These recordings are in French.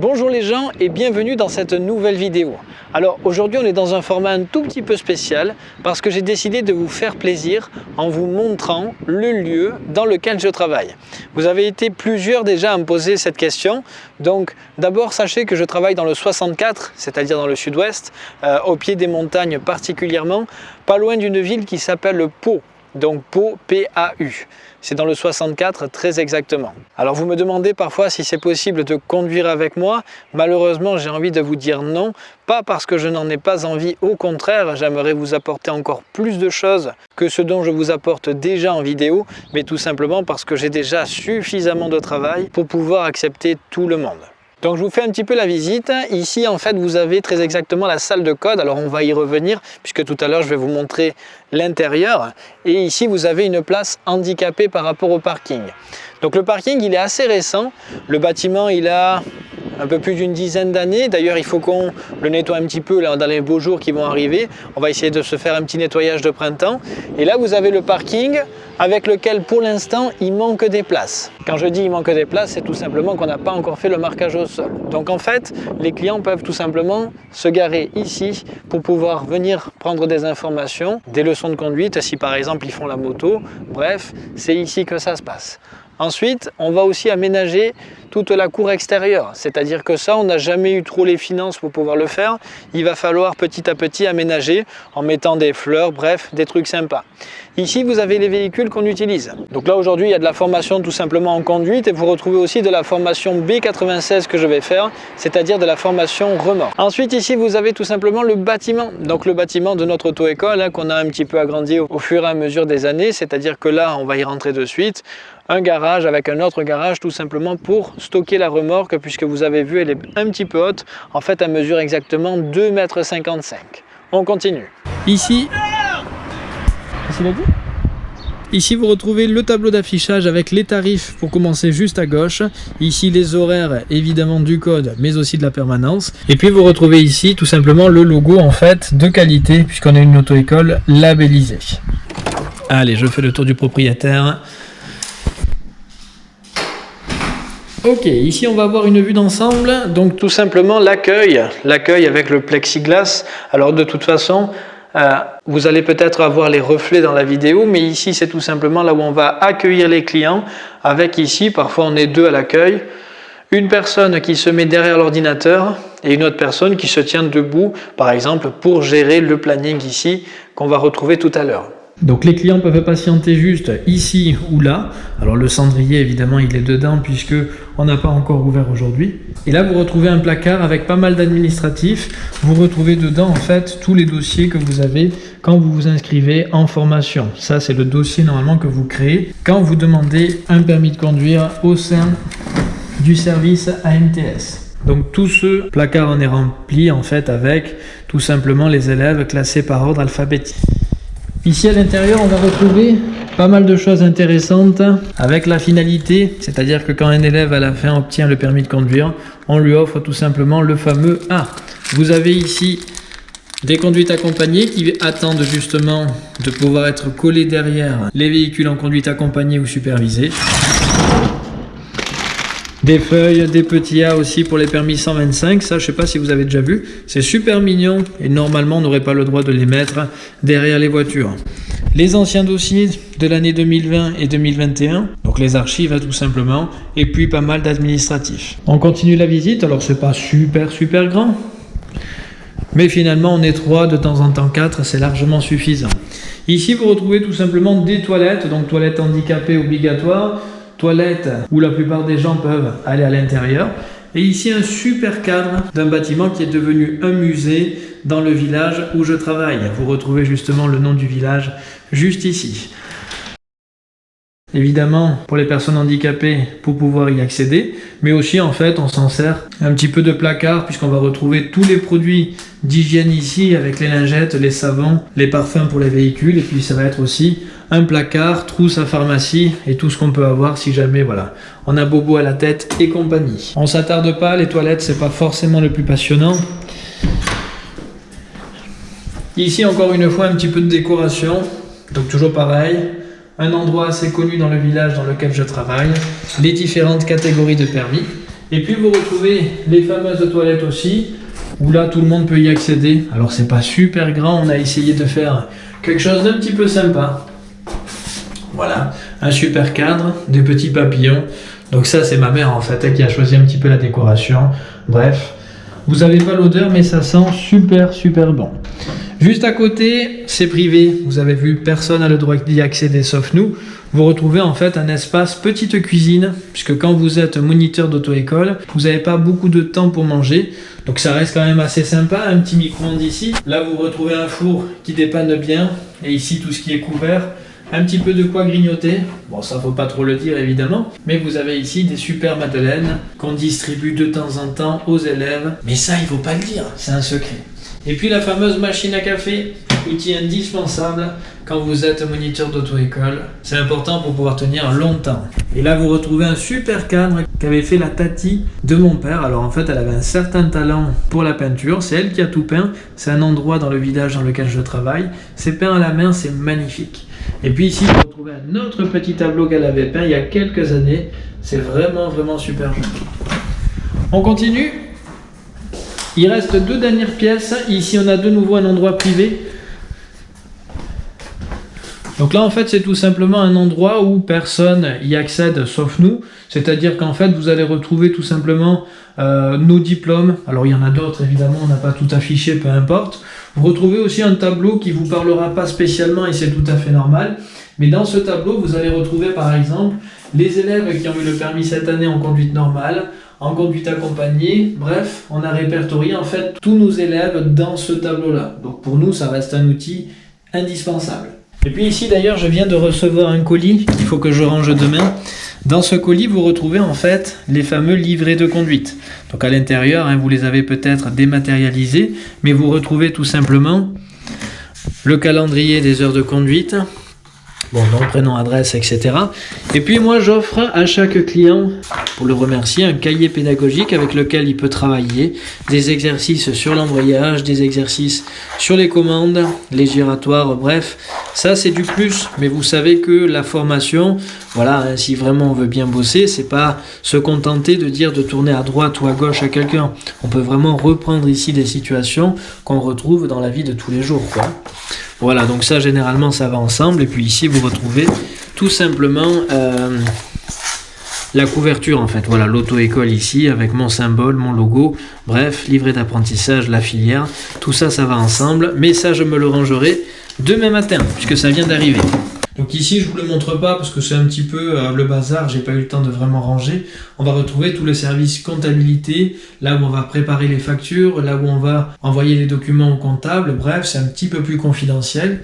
Bonjour les gens et bienvenue dans cette nouvelle vidéo. Alors aujourd'hui on est dans un format un tout petit peu spécial parce que j'ai décidé de vous faire plaisir en vous montrant le lieu dans lequel je travaille. Vous avez été plusieurs déjà à me poser cette question. Donc d'abord sachez que je travaille dans le 64, c'est-à-dire dans le sud-ouest, euh, au pied des montagnes particulièrement, pas loin d'une ville qui s'appelle Pau donc Pau, P-A-U. C'est dans le 64 très exactement. Alors vous me demandez parfois si c'est possible de conduire avec moi. Malheureusement, j'ai envie de vous dire non. Pas parce que je n'en ai pas envie, au contraire, j'aimerais vous apporter encore plus de choses que ce dont je vous apporte déjà en vidéo, mais tout simplement parce que j'ai déjà suffisamment de travail pour pouvoir accepter tout le monde. Donc je vous fais un petit peu la visite. Ici en fait vous avez très exactement la salle de code. Alors on va y revenir puisque tout à l'heure je vais vous montrer l'intérieur. Et ici vous avez une place handicapée par rapport au parking. Donc le parking il est assez récent. Le bâtiment il a un peu plus d'une dizaine d'années. D'ailleurs, il faut qu'on le nettoie un petit peu là, dans les beaux jours qui vont arriver. On va essayer de se faire un petit nettoyage de printemps. Et là, vous avez le parking avec lequel, pour l'instant, il manque des places. Quand je dis il manque des places, c'est tout simplement qu'on n'a pas encore fait le marquage au sol. Donc en fait, les clients peuvent tout simplement se garer ici pour pouvoir venir prendre des informations, des leçons de conduite, si par exemple ils font la moto. Bref, c'est ici que ça se passe. Ensuite, on va aussi aménager toute la cour extérieure. C'est-à-dire que ça, on n'a jamais eu trop les finances pour pouvoir le faire. Il va falloir petit à petit aménager en mettant des fleurs, bref, des trucs sympas. Ici, vous avez les véhicules qu'on utilise. Donc là, aujourd'hui, il y a de la formation tout simplement en conduite et vous retrouvez aussi de la formation B96 que je vais faire, c'est-à-dire de la formation remorque. Ensuite, ici, vous avez tout simplement le bâtiment. Donc le bâtiment de notre auto-école hein, qu'on a un petit peu agrandi au fur et à mesure des années, c'est-à-dire que là, on va y rentrer de suite un garage avec un autre garage tout simplement pour stocker la remorque puisque vous avez vu elle est un petit peu haute en fait elle mesure exactement 2,55 m on continue ici Ici, vous retrouvez le tableau d'affichage avec les tarifs pour commencer juste à gauche. Ici, les horaires, évidemment, du code, mais aussi de la permanence. Et puis, vous retrouvez ici, tout simplement, le logo, en fait, de qualité, puisqu'on a une auto-école labellisée. Allez, je fais le tour du propriétaire. Ok, ici on va avoir une vue d'ensemble, donc tout simplement l'accueil, l'accueil avec le plexiglas. Alors de toute façon, euh, vous allez peut-être avoir les reflets dans la vidéo, mais ici c'est tout simplement là où on va accueillir les clients, avec ici, parfois on est deux à l'accueil, une personne qui se met derrière l'ordinateur et une autre personne qui se tient debout, par exemple, pour gérer le planning ici qu'on va retrouver tout à l'heure. Donc les clients peuvent patienter juste ici ou là. Alors le cendrier évidemment il est dedans puisque on n'a pas encore ouvert aujourd'hui. Et là vous retrouvez un placard avec pas mal d'administratifs. Vous retrouvez dedans en fait tous les dossiers que vous avez quand vous vous inscrivez en formation. Ça c'est le dossier normalement que vous créez quand vous demandez un permis de conduire au sein du service AMTS. Donc tout ce placard en est rempli en fait avec tout simplement les élèves classés par ordre alphabétique. Ici à l'intérieur, on va retrouver pas mal de choses intéressantes avec la finalité, c'est-à-dire que quand un élève à la fin obtient le permis de conduire, on lui offre tout simplement le fameux A. Vous avez ici des conduites accompagnées qui attendent justement de pouvoir être collées derrière les véhicules en conduite accompagnée ou supervisée. Des feuilles, des petits A aussi pour les permis 125, ça je sais pas si vous avez déjà vu, c'est super mignon et normalement on n'aurait pas le droit de les mettre derrière les voitures. Les anciens dossiers de l'année 2020 et 2021, donc les archives hein, tout simplement, et puis pas mal d'administratifs. On continue la visite, alors c'est pas super super grand, mais finalement on est trois, de temps en temps quatre, c'est largement suffisant. Ici vous retrouvez tout simplement des toilettes, donc toilettes handicapées obligatoires, toilettes où la plupart des gens peuvent aller à l'intérieur. Et ici un super cadre d'un bâtiment qui est devenu un musée dans le village où je travaille. Vous retrouvez justement le nom du village juste ici. Évidemment, pour les personnes handicapées, pour pouvoir y accéder, mais aussi en fait, on s'en sert un petit peu de placard puisqu'on va retrouver tous les produits d'hygiène ici avec les lingettes, les savons, les parfums pour les véhicules et puis ça va être aussi un placard, trousse à pharmacie et tout ce qu'on peut avoir si jamais voilà, on a bobo à la tête et compagnie. On s'attarde pas, les toilettes c'est pas forcément le plus passionnant. Ici encore une fois un petit peu de décoration, donc toujours pareil, un endroit assez connu dans le village dans lequel je travaille, les différentes catégories de permis. Et puis vous retrouvez les fameuses toilettes aussi, où là tout le monde peut y accéder. Alors c'est pas super grand, on a essayé de faire quelque chose d'un petit peu sympa. Voilà, un super cadre, des petits papillons. Donc ça c'est ma mère en fait qui a choisi un petit peu la décoration. Bref, vous n'avez pas l'odeur mais ça sent super super bon. Juste à côté, c'est privé. Vous avez vu, personne n'a le droit d'y accéder sauf nous. Vous retrouvez en fait un espace petite cuisine, puisque quand vous êtes moniteur d'auto-école, vous n'avez pas beaucoup de temps pour manger. Donc ça reste quand même assez sympa, un petit micro-ondes ici. Là, vous retrouvez un four qui dépanne bien. Et ici, tout ce qui est couvert. Un petit peu de quoi grignoter. Bon, ça faut pas trop le dire évidemment. Mais vous avez ici des super madeleines qu'on distribue de temps en temps aux élèves. Mais ça, il faut pas le dire, c'est un secret. Et puis la fameuse machine à café, outil indispensable quand vous êtes moniteur d'auto-école. C'est important pour pouvoir tenir longtemps. Et là, vous retrouvez un super cadre qu'avait fait la Tati de mon père. Alors en fait, elle avait un certain talent pour la peinture. C'est elle qui a tout peint. C'est un endroit dans le village dans lequel je travaille. C'est peint à la main, c'est magnifique. Et puis ici, vous retrouvez un autre petit tableau qu'elle avait peint il y a quelques années. C'est vraiment, vraiment super joli. On continue il reste deux dernières pièces. Ici, on a de nouveau un endroit privé. Donc là, en fait, c'est tout simplement un endroit où personne y accède sauf nous. C'est-à-dire qu'en fait, vous allez retrouver tout simplement euh, nos diplômes. Alors, il y en a d'autres, évidemment, on n'a pas tout affiché, peu importe. Vous retrouvez aussi un tableau qui ne vous parlera pas spécialement et c'est tout à fait normal. Mais dans ce tableau, vous allez retrouver, par exemple, les élèves qui ont eu le permis cette année en conduite normale, en conduite accompagnée. Bref, on a répertorié en fait tous nos élèves dans ce tableau-là. Donc pour nous, ça reste un outil indispensable. Et puis ici d'ailleurs, je viens de recevoir un colis qu'il faut que je range demain. Dans ce colis, vous retrouvez en fait les fameux livrets de conduite. Donc à l'intérieur, hein, vous les avez peut-être dématérialisés, mais vous retrouvez tout simplement le calendrier des heures de conduite, bon, nom, prénom, adresse, etc. Et puis moi, j'offre à chaque client, pour le remercier, un cahier pédagogique avec lequel il peut travailler, des exercices sur l'embrayage, des exercices sur les commandes, les giratoires, bref, ça c'est du plus. Mais vous savez que la formation, voilà, hein, si vraiment on veut bien bosser, c'est pas se contenter de dire de tourner à droite ou à gauche à quelqu'un. On peut vraiment reprendre ici des situations qu'on retrouve dans la vie de tous les jours, quoi. Voilà, donc ça généralement ça va ensemble. Et puis ici vous retrouvez tout simplement euh, la couverture en fait. Voilà, l'auto-école ici avec mon symbole, mon logo. Bref, livret d'apprentissage, la filière. Tout ça, ça va ensemble. Mais ça, je me le rangerai demain matin puisque ça vient d'arriver. Donc ici, je vous le montre pas parce que c'est un petit peu euh, le bazar, j'ai pas eu le temps de vraiment ranger. On va retrouver tous les services comptabilité, là où on va préparer les factures, là où on va envoyer les documents au comptable, bref, c'est un petit peu plus confidentiel.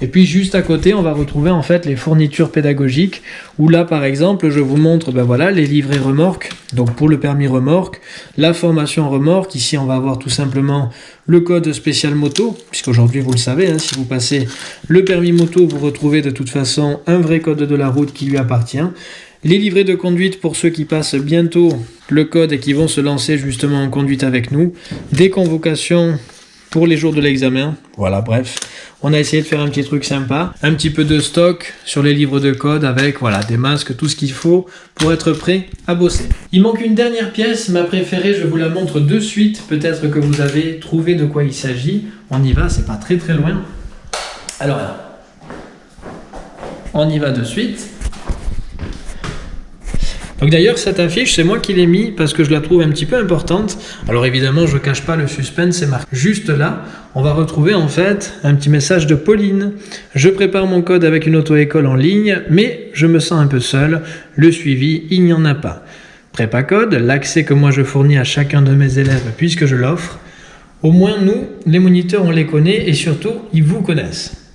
Et puis juste à côté, on va retrouver en fait les fournitures pédagogiques, où là par exemple, je vous montre ben voilà, les livrets remorques, donc pour le permis remorque, la formation remorque, ici on va avoir tout simplement le code spécial moto, puisqu'aujourd'hui vous le savez, hein, si vous passez le permis moto, vous retrouvez de toute façon un vrai code de la route qui lui appartient. Les livrets de conduite pour ceux qui passent bientôt le code et qui vont se lancer justement en conduite avec nous. Des convocations pour les jours de l'examen. Voilà, bref. On a essayé de faire un petit truc sympa. Un petit peu de stock sur les livres de code avec voilà des masques, tout ce qu'il faut pour être prêt à bosser. Il manque une dernière pièce, ma préférée, je vous la montre de suite. Peut-être que vous avez trouvé de quoi il s'agit. On y va, c'est pas très très loin. Alors, on y va de suite. Donc d'ailleurs, cette affiche, c'est moi qui l'ai mis parce que je la trouve un petit peu importante. Alors évidemment, je ne cache pas le suspense, c'est marqué juste là. On va retrouver en fait un petit message de Pauline. Je prépare mon code avec une auto-école en ligne, mais je me sens un peu seul. Le suivi, il n'y en a pas. Prépa code, l'accès que moi je fournis à chacun de mes élèves puisque je l'offre. Au moins nous, les moniteurs, on les connaît et surtout, ils vous connaissent.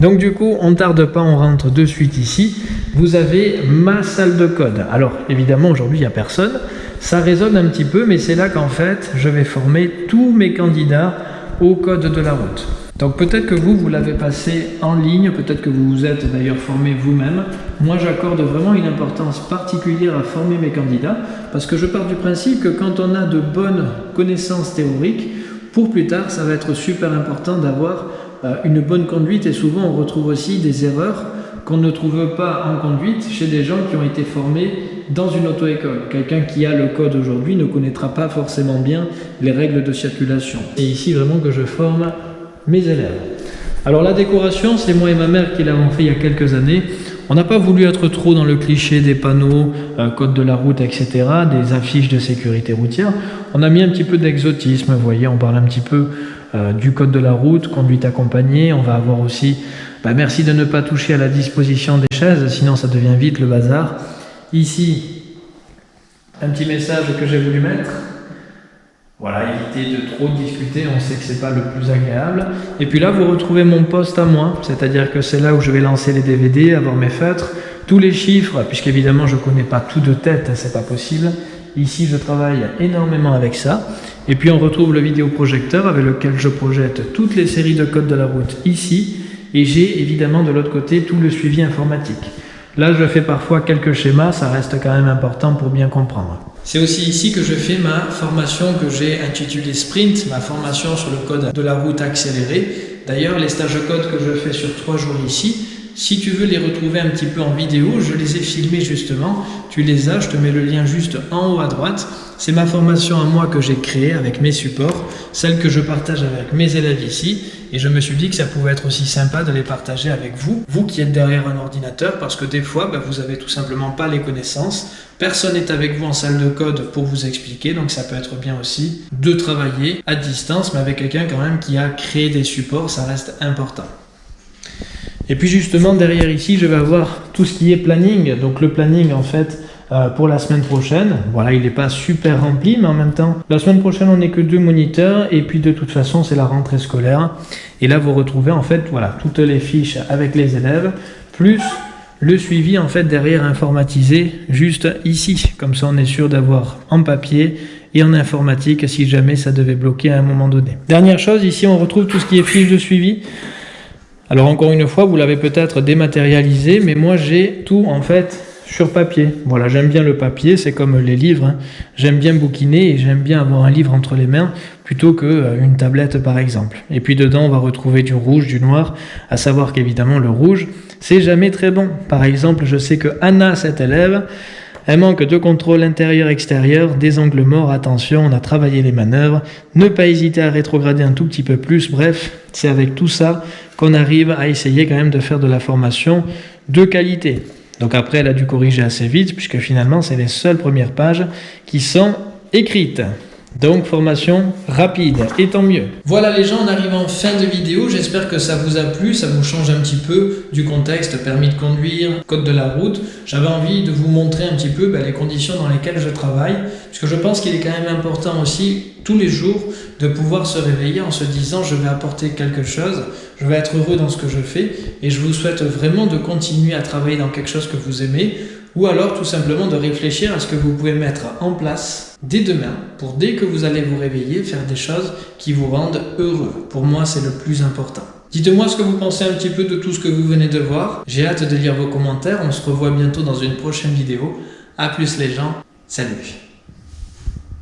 Donc du coup, on ne tarde pas, on rentre de suite ici. Vous avez ma salle de code. Alors évidemment, aujourd'hui, il n'y a personne. Ça résonne un petit peu, mais c'est là qu'en fait, je vais former tous mes candidats au code de la route. Donc peut-être que vous, vous l'avez passé en ligne, peut-être que vous vous êtes d'ailleurs formé vous-même. Moi, j'accorde vraiment une importance particulière à former mes candidats, parce que je pars du principe que quand on a de bonnes connaissances théoriques, pour plus tard, ça va être super important d'avoir une bonne conduite et souvent on retrouve aussi des erreurs qu'on ne trouve pas en conduite chez des gens qui ont été formés dans une auto-école. Quelqu'un qui a le code aujourd'hui ne connaîtra pas forcément bien les règles de circulation. C'est ici vraiment que je forme mes élèves. Alors la décoration, c'est moi et ma mère qui l'avons fait il y a quelques années. On n'a pas voulu être trop dans le cliché des panneaux, euh, code de la route, etc., des affiches de sécurité routière. On a mis un petit peu d'exotisme, vous voyez, on parle un petit peu euh, du code de la route, conduite accompagnée. On va avoir aussi, bah, merci de ne pas toucher à la disposition des chaises, sinon ça devient vite le bazar. Ici, un petit message que j'ai voulu mettre. Voilà, éviter de trop discuter, on sait que c'est pas le plus agréable. Et puis là, vous retrouvez mon poste à moi, c'est-à-dire que c'est là où je vais lancer les DVD, avoir mes feutres, tous les chiffres, puisqu'évidemment je connais pas tout de tête, c'est pas possible. Ici, je travaille énormément avec ça. Et puis on retrouve le vidéoprojecteur avec lequel je projette toutes les séries de codes de la route ici. Et j'ai évidemment de l'autre côté tout le suivi informatique. Là, je fais parfois quelques schémas, ça reste quand même important pour bien comprendre. C'est aussi ici que je fais ma formation que j'ai intitulée Sprint, ma formation sur le code de la route accélérée. D'ailleurs, les stages de code que je fais sur trois jours ici, si tu veux les retrouver un petit peu en vidéo, je les ai filmés justement. Tu les as, je te mets le lien juste en haut à droite. C'est ma formation à moi que j'ai créée avec mes supports, celle que je partage avec mes élèves ici. Et je me suis dit que ça pouvait être aussi sympa de les partager avec vous, vous qui êtes derrière un ordinateur, parce que des fois, bah, vous avez tout simplement pas les connaissances. Personne n'est avec vous en salle de code pour vous expliquer, donc ça peut être bien aussi de travailler à distance, mais avec quelqu'un quand même qui a créé des supports, ça reste important. Et puis justement, derrière ici, je vais avoir tout ce qui est planning. Donc le planning, en fait, euh, pour la semaine prochaine. Voilà, il n'est pas super rempli, mais en même temps, la semaine prochaine, on n'est que deux moniteurs, et puis de toute façon, c'est la rentrée scolaire. Et là, vous retrouvez en fait, voilà, toutes les fiches avec les élèves, plus le suivi en fait derrière informatisé, juste ici. Comme ça, on est sûr d'avoir en papier et en informatique si jamais ça devait bloquer à un moment donné. Dernière chose, ici, on retrouve tout ce qui est fiche de suivi. Alors encore une fois, vous l'avez peut-être dématérialisé, mais moi j'ai tout en fait sur papier. Voilà, j'aime bien le papier, c'est comme les livres. Hein. J'aime bien bouquiner et j'aime bien avoir un livre entre les mains plutôt qu'une euh, tablette par exemple. Et puis dedans, on va retrouver du rouge, du noir, à savoir qu'évidemment le rouge, c'est jamais très bon. Par exemple, je sais que Anna, cette élève, elle manque de contrôle intérieur-extérieur, des angles morts, attention, on a travaillé les manœuvres, ne pas hésiter à rétrograder un tout petit peu plus, bref, c'est avec tout ça qu'on arrive à essayer quand même de faire de la formation de qualité. Donc après, elle a dû corriger assez vite, puisque finalement, c'est les seules premières pages qui sont écrites. Donc formation rapide, et tant mieux. Voilà les gens, on arrive en fin de vidéo, j'espère que ça vous a plu, ça vous change un petit peu du contexte, permis de conduire, code de la route. J'avais envie de vous montrer un petit peu ben, les conditions dans lesquelles je travaille, puisque je pense qu'il est quand même important aussi, tous les jours, de pouvoir se réveiller en se disant je vais apporter quelque chose, je vais être heureux dans ce que je fais, et je vous souhaite vraiment de continuer à travailler dans quelque chose que vous aimez, ou alors tout simplement de réfléchir à ce que vous pouvez mettre en place dès demain pour dès que vous allez vous réveiller faire des choses qui vous rendent heureux. Pour moi, c'est le plus important. Dites-moi ce que vous pensez un petit peu de tout ce que vous venez de voir. J'ai hâte de lire vos commentaires. On se revoit bientôt dans une prochaine vidéo. A plus les gens. Salut